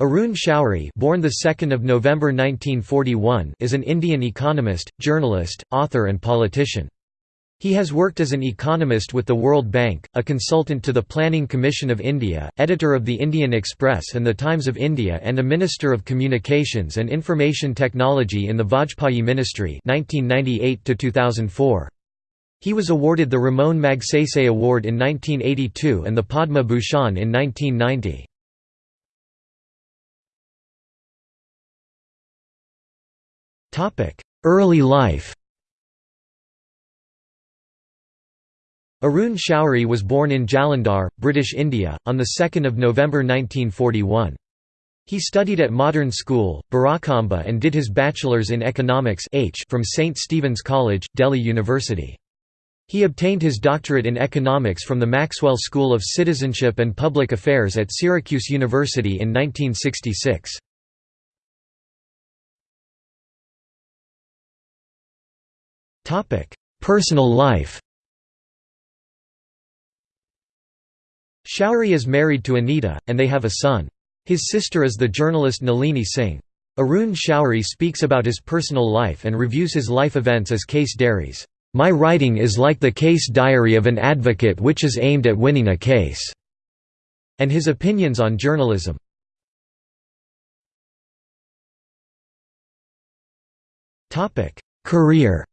Arun Shourie born the 2nd of November 1941 is an Indian economist, journalist, author and politician. He has worked as an economist with the World Bank, a consultant to the Planning Commission of India, editor of the Indian Express and the Times of India and a Minister of Communications and Information Technology in the Vajpayee Ministry 1998 -2004. He was awarded the Ramon Magsaysay Award in 1982 and the Padma Bhushan in 1990. Early life Arun Shourie was born in Jalandhar, British India, on 2 November 1941. He studied at Modern School, Barakhamba and did his bachelor's in economics H from St. Stephen's College, Delhi University. He obtained his doctorate in economics from the Maxwell School of Citizenship and Public Affairs at Syracuse University in 1966. Personal life Shourie is married to Anita, and they have a son. His sister is the journalist Nalini Singh. Arun Shourie speaks about his personal life and reviews his life events as case diaries. My writing is like the case diary of an advocate which is aimed at winning a case." and his opinions on journalism. Career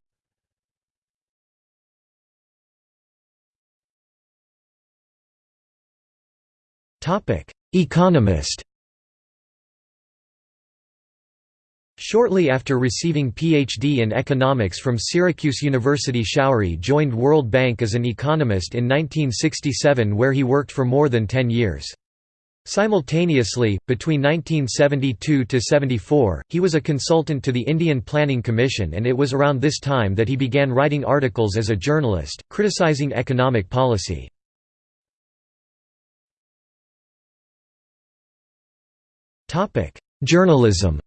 Economist Shortly after receiving Ph.D. in economics from Syracuse University Shourie joined World Bank as an economist in 1967 where he worked for more than 10 years. Simultaneously, between 1972–74, he was a consultant to the Indian Planning Commission and it was around this time that he began writing articles as a journalist, criticizing economic policy. Journalism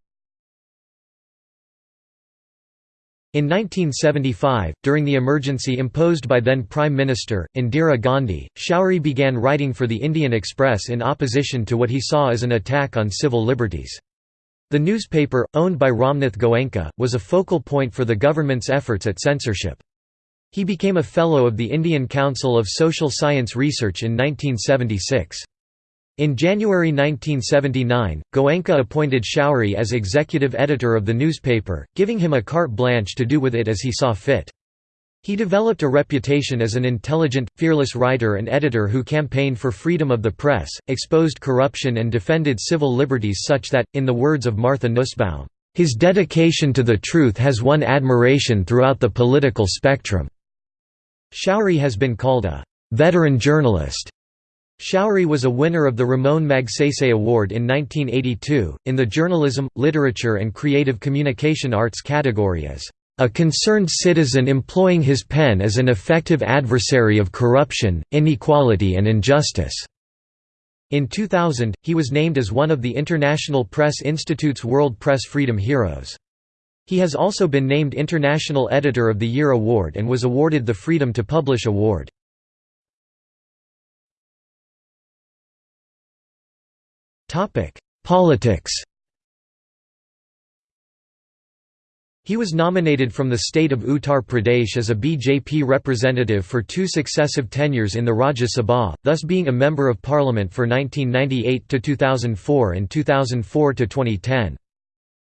In 1975, during the emergency imposed by then Prime Minister, Indira Gandhi, Shourie began writing for the Indian Express in opposition to what he saw as an attack on civil liberties. The newspaper, owned by Ramnath Goenka, was a focal point for the government's efforts at censorship. He became a Fellow of the Indian Council of Social Science Research in 1976. In January 1979, Goenka appointed Shourie as executive editor of the newspaper, giving him a carte blanche to do with it as he saw fit. He developed a reputation as an intelligent, fearless writer and editor who campaigned for freedom of the press, exposed corruption and defended civil liberties such that, in the words of Martha Nussbaum, "...his dedication to the truth has won admiration throughout the political spectrum." Shourie has been called a "...veteran journalist." Shourie was a winner of the Ramon Magsaysay Award in 1982, in the Journalism, Literature and Creative Communication Arts category as a concerned citizen employing his pen as an effective adversary of corruption, inequality and injustice." In 2000, he was named as one of the International Press Institute's World Press Freedom Heroes. He has also been named International Editor of the Year Award and was awarded the Freedom to Publish Award. Politics He was nominated from the state of Uttar Pradesh as a BJP representative for two successive tenures in the Rajya Sabha, thus being a Member of Parliament for 1998 to 2004 and 2004 to 2010.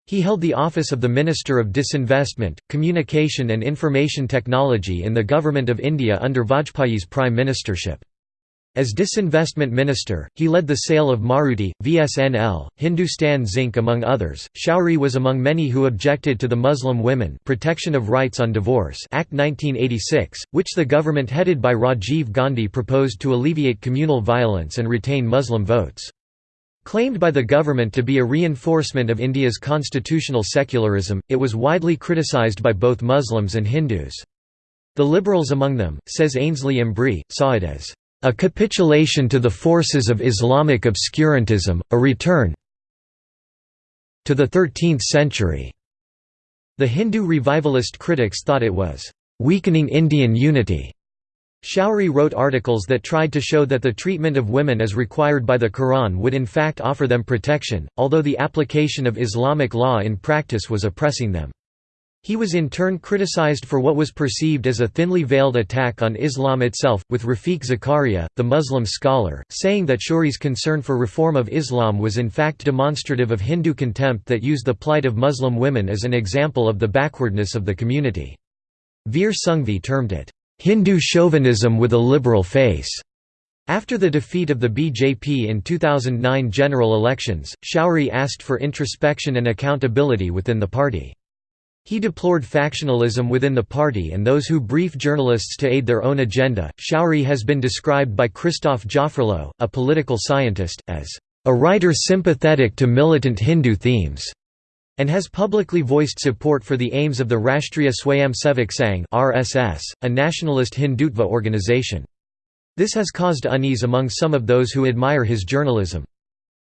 He held the office of the Minister of Disinvestment, Communication and Information Technology in the Government of India under Vajpayee's prime ministership. As disinvestment minister, he led the sale of Maruti, VSNL, Hindustan Zinc among others. Shourie was among many who objected to the Muslim Women Protection of Rights on Divorce Act 1986, which the government headed by Rajiv Gandhi proposed to alleviate communal violence and retain Muslim votes. Claimed by the government to be a reinforcement of India's constitutional secularism, it was widely criticised by both Muslims and Hindus. The liberals among them, says Ainslie Embree, saw it as a capitulation to the forces of Islamic obscurantism, a return to the 13th century. The Hindu revivalist critics thought it was weakening Indian unity. Shourie wrote articles that tried to show that the treatment of women as required by the Quran would in fact offer them protection, although the application of Islamic law in practice was oppressing them. He was in turn criticized for what was perceived as a thinly veiled attack on Islam itself, with Rafiq Zakaria, the Muslim scholar, saying that Shourie's concern for reform of Islam was in fact demonstrative of Hindu contempt that used the plight of Muslim women as an example of the backwardness of the community. Veer Sanghvi termed it, Hindu chauvinism with a liberal face. After the defeat of the BJP in 2009 general elections, Shourie asked for introspection and accountability within the party. He deplored factionalism within the party and those who brief journalists to aid their own agenda. Shourie has been described by Christophe Jaffrelot, a political scientist, as a writer sympathetic to militant Hindu themes and has publicly voiced support for the aims of the Rashtriya Swayamsevak Sangh (RSS), a nationalist Hindutva organization. This has caused unease among some of those who admire his journalism.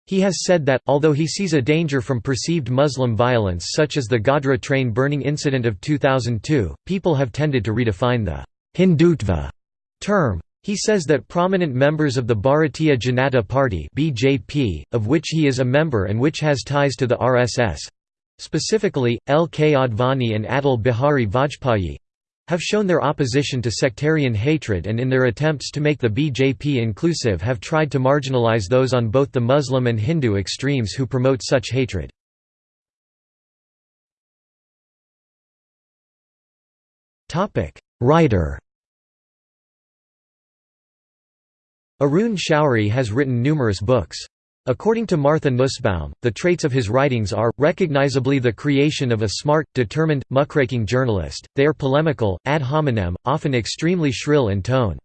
He has said that, although he sees a danger from perceived Muslim violence such as the Godhra train burning incident of 2002, people have tended to redefine the Hindutva term. He says that prominent members of the Bharatiya Janata Party (BJP), of which he is a member and which has ties to the RSS, Specifically, L. K. Advani and Atal Bihari Vajpayee have shown their opposition to sectarian hatred and in their attempts to make the BJP inclusive have tried to marginalize those on both the Muslim and Hindu extremes who promote such hatred. Writer Arun Shourie has written numerous books. According to Martha Nussbaum, the traits of his writings are, recognizably the creation of a smart, determined, muckraking journalist, they are polemical, ad hominem, often extremely shrill in tone.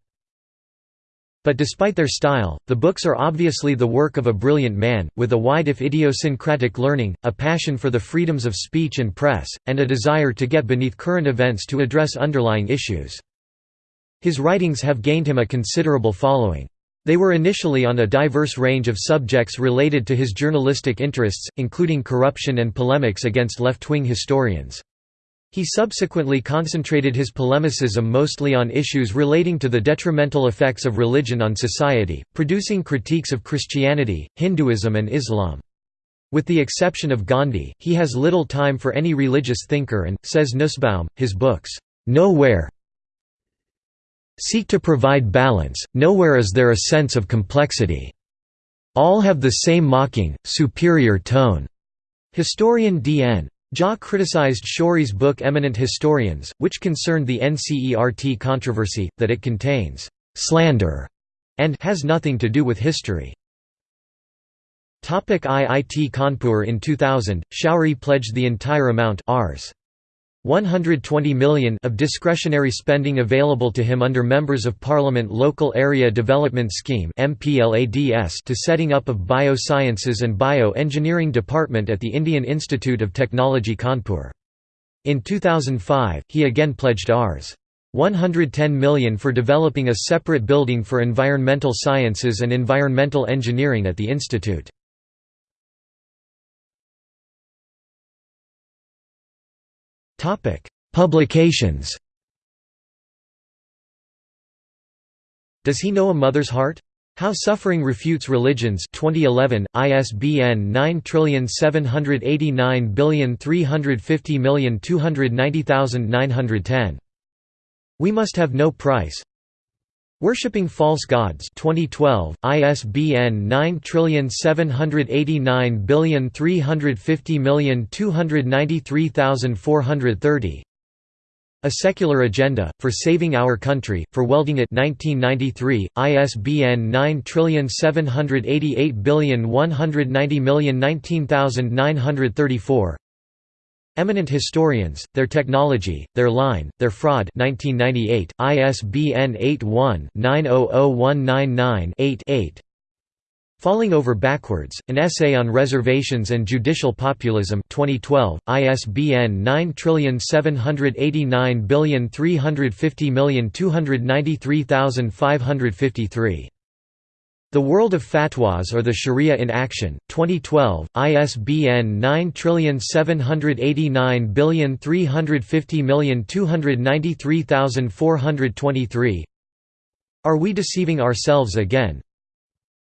But despite their style, the books are obviously the work of a brilliant man, with a wide if idiosyncratic learning, a passion for the freedoms of speech and press, and a desire to get beneath current events to address underlying issues. His writings have gained him a considerable following. They were initially on a diverse range of subjects related to his journalistic interests, including corruption and polemics against left-wing historians. He subsequently concentrated his polemicism mostly on issues relating to the detrimental effects of religion on society, producing critiques of Christianity, Hinduism and Islam. With the exception of Gandhi, he has little time for any religious thinker and, says Nussbaum, his books, "'Nowhere seek to provide balance, nowhere is there a sense of complexity. All have the same mocking, superior tone." Historian D.N. Jha criticized Shourie's book Eminent Historians, which concerned the NCERT controversy, that it contains «slander» and «has nothing to do with history». IIT Kanpur In 2000, Shourie pledged the entire amount Rs. 120 million of discretionary spending available to him under Members of Parliament Local Area Development Scheme to setting up of Biosciences and Bio-Engineering Department at the Indian Institute of Technology Kanpur. In 2005, he again pledged Rs. 110 million for developing a separate building for environmental sciences and environmental engineering at the institute. Publications Does He Know a Mother's Heart? How Suffering Refutes Religions 2011, ISBN 9789350290910. We Must Have No Price Worshipping False Gods 2012 ISBN 9789350293430 A Secular Agenda for Saving Our Country for Welding It 1993 ISBN 9788190019934 Eminent Historians, Their Technology, Their Line, Their Fraud 1998, ISBN 81-900199-8 Falling Over Backwards, An Essay on Reservations and Judicial Populism 2012, ISBN 9789350293553 the World of Fatwas or the Sharia in Action, 2012, ISBN 9789350293423 Are we deceiving ourselves again?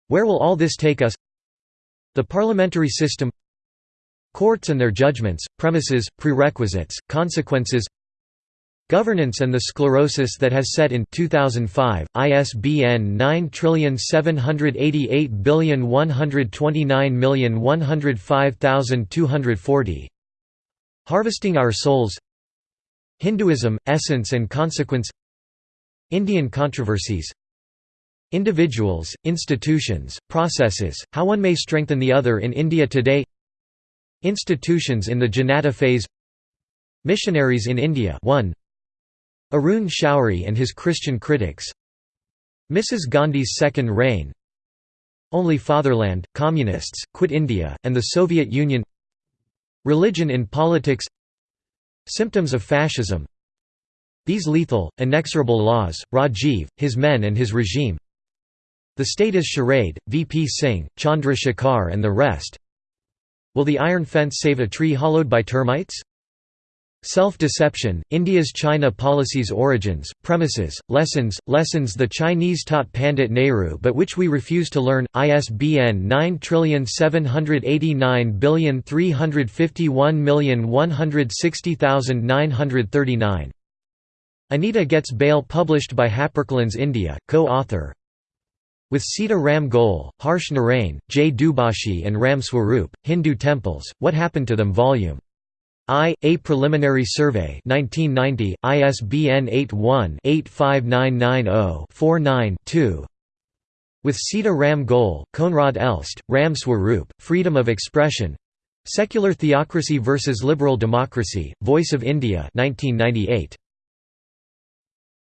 Where will all this take us? The parliamentary system Courts and their judgments, premises, prerequisites, consequences Governance and the sclerosis that has set in 2005, ISBN 9788129105240 Harvesting Our Souls. Hinduism, Essence and Consequence. Indian controversies. Individuals, institutions, processes, how one may strengthen the other in India today. Institutions in the Janata phase. Missionaries in India 1 Arun Shourie and his Christian critics. Mrs. Gandhi's second reign. Only Fatherland, Communists, Quit India, and the Soviet Union. Religion in politics. Symptoms of fascism. These lethal, inexorable laws, Rajiv, his men and his regime. The state is charade, VP Singh, Chandra Shekhar and the rest. Will the iron fence save a tree hollowed by termites? Self-deception, India's China policy's origins, premises, lessons, lessons the Chinese taught Pandit Nehru but which we refuse to learn, ISBN 9789351160939. Anita Gets Bail published by HarperCollins India, co-author with Sita Ram Goel, Harsh Narain, Jay Dubashi and Ram Swarup, Hindu Temples, What Happened to Them Vol. I. A Preliminary Survey 1990, ISBN 81-85990-49-2 With Sita Ram Goel, Koenraad Elst, Ram Swarup, Freedom of Expression Secular Theocracy versus Liberal Democracy, Voice of India 1998.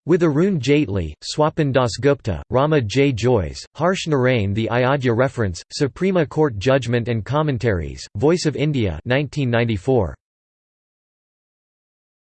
With Arun Jaitley, Swapan Dasgupta, Rama J. Jois, Harsh Narain The Ayodhya Reference, Supreme Court Judgment and Commentaries, Voice of India 1994.